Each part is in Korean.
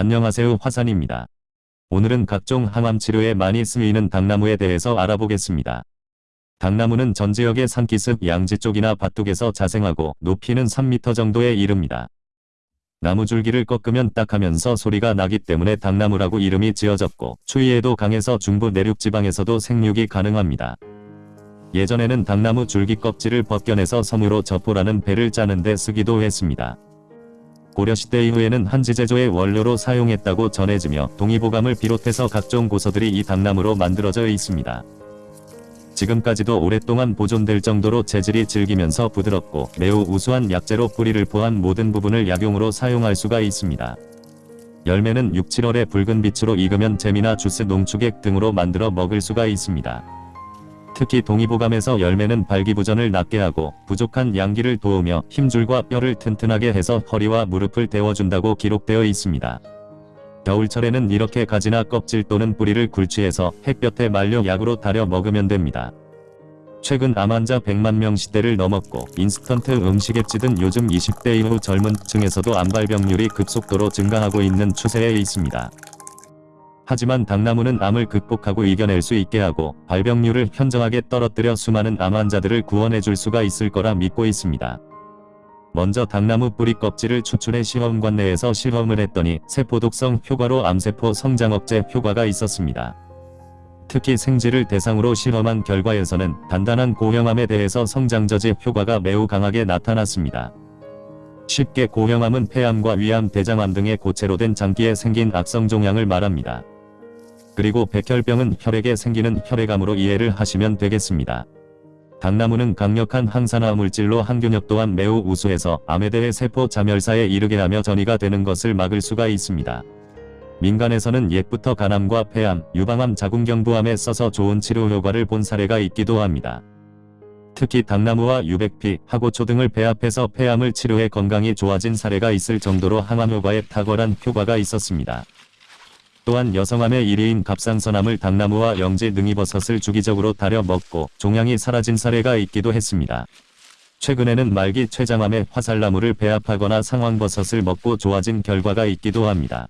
안녕하세요 화산입니다. 오늘은 각종 항암 치료에 많이 쓰이는 당나무에 대해서 알아보겠습니다. 당나무는 전 지역의 산기슭 양지 쪽이나 밭둑에서 자생하고 높이는 3m 정도에 이릅니다. 나무 줄기를 꺾으면 딱 하면서 소리가 나기 때문에 당나무라고 이름이 지어졌고 추위에도 강해서 중부 내륙 지방에서도 생육이 가능합니다. 예전에는 당나무 줄기 껍질을 벗겨내서 섬으로 저포라는 배를 짜는데 쓰기도 했습니다. 고려시대 이후에는 한지 제조의 원료로 사용했다고 전해지며 동의보감을 비롯해서 각종 고서들이 이 당나무로 만들어져 있습니다. 지금까지도 오랫동안 보존될 정도로 재질이 질기면서 부드럽고 매우 우수한 약재로 뿌리를 포함 모든 부분을 약용으로 사용할 수가 있습니다. 열매는 6, 7월에 붉은 빛으로 익으면 잼이나 주스 농축액 등으로 만들어 먹을 수가 있습니다. 특히 동의보감에서 열매는 발기부전을 낫게 하고 부족한 양기를 도우며 힘줄과 뼈를 튼튼하게 해서 허리와 무릎을 데워준다고 기록되어 있습니다. 겨울철에는 이렇게 가지나 껍질 또는 뿌리를 굴취해서 햇볕에 말려 약으로 달여 먹으면 됩니다. 최근 암 환자 100만 명 시대를 넘었고 인스턴트 음식에 찌든 요즘 20대 이후 젊은 층에서도 암 발병률이 급속도로 증가하고 있는 추세에 있습니다. 하지만 당나무는 암을 극복하고 이겨낼 수 있게 하고 발병률을 현저하게 떨어뜨려 수많은 암 환자들을 구원해 줄 수가 있을 거라 믿고 있습니다. 먼저 당나무 뿌리 껍질을 추출해 시험관 내에서 실험을 했더니 세포독성 효과로 암세포 성장 억제 효과가 있었습니다. 특히 생쥐를 대상으로 실험한 결과에서는 단단한 고형암에 대해서 성장저지 효과가 매우 강하게 나타났습니다. 쉽게 고형암은 폐암과 위암, 대장암 등의 고체로 된 장기에 생긴 악성 종양을 말합니다. 그리고 백혈병은 혈액에 생기는 혈액암으로 이해를 하시면 되겠습니다. 당나무는 강력한 항산화 물질로 항균력 또한 매우 우수해서 암에 대해 세포 자멸사에 이르게 하며 전이가 되는 것을 막을 수가 있습니다. 민간에서는 옛부터 간암과 폐암, 유방암, 자궁경부암에 써서 좋은 치료 효과를 본 사례가 있기도 합니다. 특히 당나무와 유백피, 하고초 등을 배합해서 폐암을 치료해 건강이 좋아진 사례가 있을 정도로 항암 효과에 탁월한 효과가 있었습니다. 또한 여성암의 1위인 갑상선암을 당나무와 영지 능이버섯을 주기적으로 달여 먹고 종양이 사라진 사례가 있기도 했습니다. 최근에는 말기 췌장암에 화살나무를 배합하거나 상황버섯을 먹고 좋아진 결과가 있기도 합니다.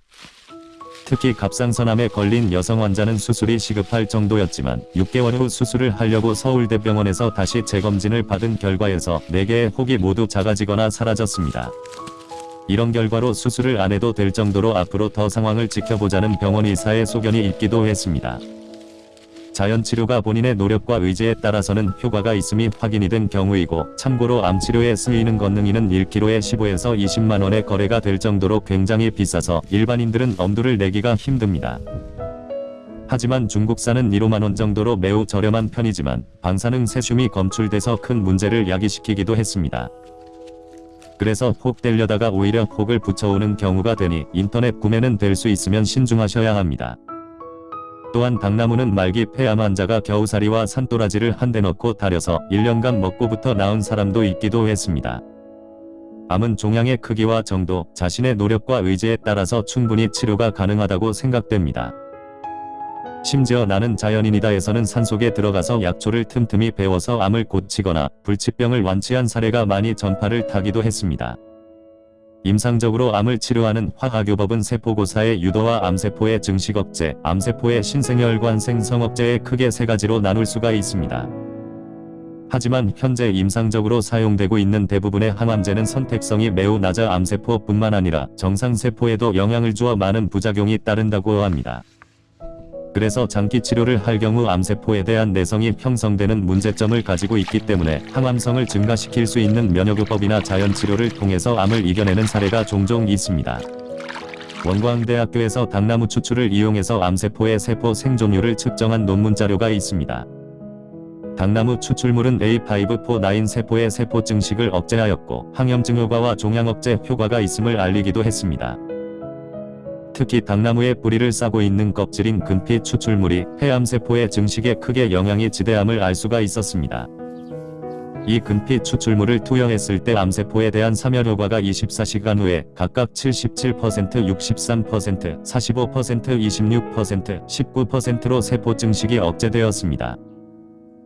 특히 갑상선암에 걸린 여성 환자는 수술이 시급할 정도였지만 6개월 후 수술을 하려고 서울대병원에서 다시 재검진을 받은 결과에서 4개의 혹이 모두 작아지거나 사라졌습니다. 이런 결과로 수술을 안 해도 될 정도로 앞으로 더 상황을 지켜보자는 병원 의사의 소견이 있기도 했습니다. 자연치료가 본인의 노력과 의지에 따라서는 효과가 있음이 확인이 된 경우이고 참고로 암치료에 쓰이는 건능이는 1kg에 15에서 20만원의 거래가 될 정도로 굉장히 비싸서 일반인들은 엄두를 내기가 힘듭니다. 하지만 중국산은 1호만원 정도로 매우 저렴한 편이지만 방사능 세슘이 검출돼서 큰 문제를 야기시키기도 했습니다. 그래서 혹 떼려다가 오히려 혹을 붙여오는 경우가 되니 인터넷 구매는 될 수 있으면 신중하셔야 합니다. 또한 당나무는 말기 폐암 환자가 겨우살이와 산도라지를 한 대 넣고 달여서 1년간 먹고부터 나은 사람도 있기도 했습니다. 암은 종양의 크기와 정도, 자신의 노력과 의지에 따라서 충분히 치료가 가능하다고 생각됩니다. 심지어 나는 자연인이다에서는 산속에 들어가서 약초를 틈틈이 배워서 암을 고치거나 불치병을 완치한 사례가 많이 전파를 타기도 했습니다. 임상적으로 암을 치료하는 화학요법은 세포고사의 유도와 암세포의 증식 억제, 암세포의 신생혈관 생성 억제에 크게 세 가지로 나눌 수가 있습니다. 하지만 현재 임상적으로 사용되고 있는 대부분의 항암제는 선택성이 매우 낮아 암세포뿐만 아니라 정상세포에도 영향을 주어 많은 부작용이 따른다고 합니다. 그래서 장기 치료를 할 경우 암세포에 대한 내성이 형성되는 문제점을 가지고 있기 때문에 항암성을 증가시킬 수 있는 면역요법이나 자연치료를 통해서 암을 이겨내는 사례가 종종 있습니다. 원광대학교에서 당나무 추출을 이용해서 암세포의 세포 생존율을 측정한 논문 자료가 있습니다. 당나무 추출물은 A549 세포의 세포 증식을 억제하였고 항염증 효과와 종양 억제 효과가 있음을 알리기도 했습니다. 특히 당나무의 뿌리를 싸고 있는 껍질인 근피 추출물이 폐암세포의 증식에 크게 영향이 지대함을 알 수가 있었습니다. 이 근피 추출물을 투여했을 때 암세포에 대한 사멸 효과가 24시간 후에 각각 77%, 63%, 45%, 26%, 19%로 세포 증식이 억제되었습니다.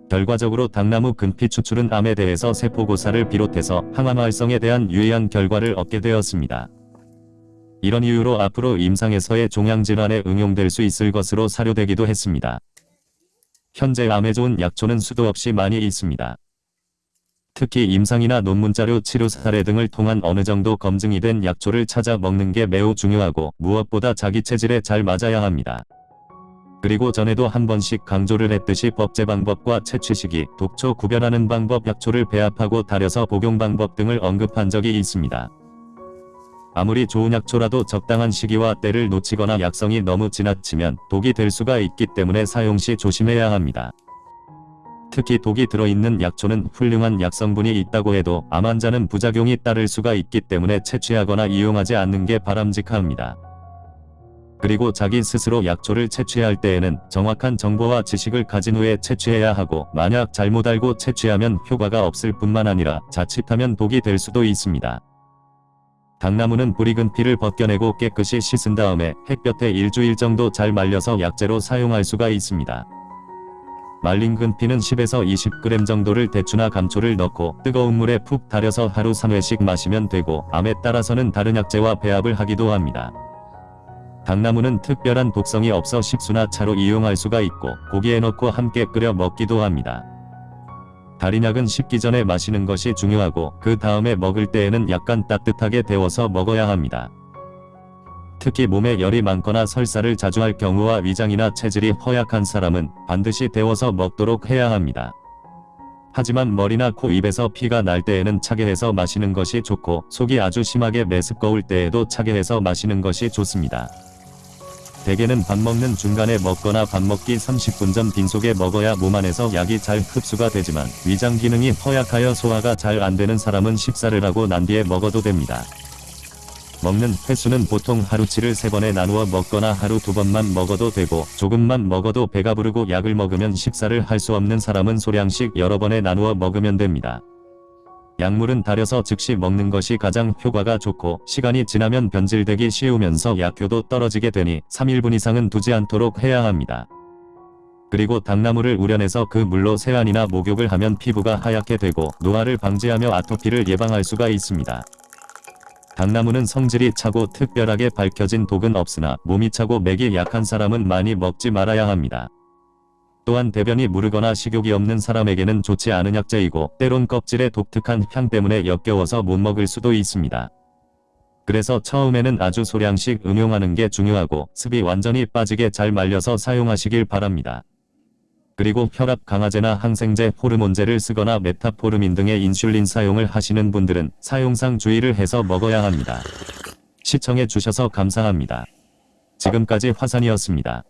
결과적으로 당나무 근피 추출은 암에 대해서 세포고사를 비롯해서 항암 활성에 대한 유의한 결과를 얻게 되었습니다. 이런 이유로 앞으로 임상에서의 종양질환에 응용될 수 있을 것으로 사료되기도 했습니다. 현재 암에 좋은 약초는 수도 없이 많이 있습니다. 특히 임상이나 논문자료 치료 사례 등을 통한 어느 정도 검증이 된 약초를 찾아 먹는 게 매우 중요하고 무엇보다 자기 체질에 잘 맞아야 합니다. 그리고 전에도 한 번씩 강조를 했듯이 법제 방법과 채취 시기, 독초 구별하는 방법, 약초를 배합하고 달여서 복용 방법 등을 언급한 적이 있습니다. 아무리 좋은 약초라도 적당한 시기와 때를 놓치거나 약성이 너무 지나치면 독이 될 수가 있기 때문에 사용 시 조심해야 합니다. 특히 독이 들어있는 약초는 훌륭한 약성분이 있다고 해도 암 환자는 부작용이 따를 수가 있기 때문에 채취하거나 이용하지 않는 게 바람직합니다. 그리고 자기 스스로 약초를 채취할 때에는 정확한 정보와 지식을 가진 후에 채취해야 하고 만약 잘못 알고 채취하면 효과가 없을 뿐만 아니라 자칫하면 독이 될 수도 있습니다. 당나무는 뿌리 근 피를 벗겨내고 깨끗이 씻은 다음에 햇볕에 일주일 정도 잘 말려서 약재로 사용할 수가 있습니다. 말린 근피는 10에서 20g 정도를 대추나 감초를 넣고 뜨거운 물에 푹 달여서 하루 3회씩 마시면 되고 암에 따라서는 다른 약재와 배합을 하기도 합니다. 당나무는 특별한 독성이 없어 식수나 차로 이용할 수가 있고 고기에 넣고 함께 끓여 먹기도 합니다. 달인약은 식기 전에 마시는 것이 중요하고 그 다음에 먹을 때에는 약간 따뜻하게 데워서 먹어야 합니다. 특히 몸에 열이 많거나 설사를 자주 할 경우와 위장이나 체질이 허약한 사람은 반드시 데워서 먹도록 해야 합니다. 하지만 머리나 코 입에서 피가 날 때에는 차게 해서 마시는 것이 좋고 속이 아주 심하게 메스꺼울 때에도 차게 해서 마시는 것이 좋습니다. 대개는 밥 먹는 중간에 먹거나 밥 먹기 30분 전 빈속에 먹어야 몸 안에서 약이 잘 흡수가 되지만 위장 기능이 허약하여 소화가 잘 안되는 사람은 식사를 하고 난 뒤에 먹어도 됩니다. 먹는 횟수는 보통 하루치를 3번에 나누어 먹거나 하루 2번만 먹어도 되고 조금만 먹어도 배가 부르고 약을 먹으면 식사를 할 수 없는 사람은 소량씩 여러 번에 나누어 먹으면 됩니다. 약물은 달여서 즉시 먹는 것이 가장 효과가 좋고 시간이 지나면 변질되기 쉬우면서 약효도 떨어지게 되니 3일분 이상은 두지 않도록 해야 합니다. 그리고 당나무를 우려내서 그 물로 세안이나 목욕을 하면 피부가 하얗게 되고 노화를 방지하며 아토피를 예방할 수가 있습니다. 당나무는 성질이 차고 특별하게 밝혀진 독은 없으나 몸이 차고 맥이 약한 사람은 많이 먹지 말아야 합니다. 또한 대변이 무르거나 식욕이 없는 사람에게는 좋지 않은 약재이고 때론 껍질의 독특한 향 때문에 역겨워서 못 먹을 수도 있습니다. 그래서 처음에는 아주 소량씩 응용하는 게 중요하고 습이 완전히 빠지게 잘 말려서 사용하시길 바랍니다. 그리고 혈압 강화제나 항생제, 호르몬제를 쓰거나 메타포르민 등의 인슐린 사용을 하시는 분들은 사용상 주의를 해서 먹어야 합니다. 시청해 주셔서 감사합니다. 지금까지 화산이었습니다.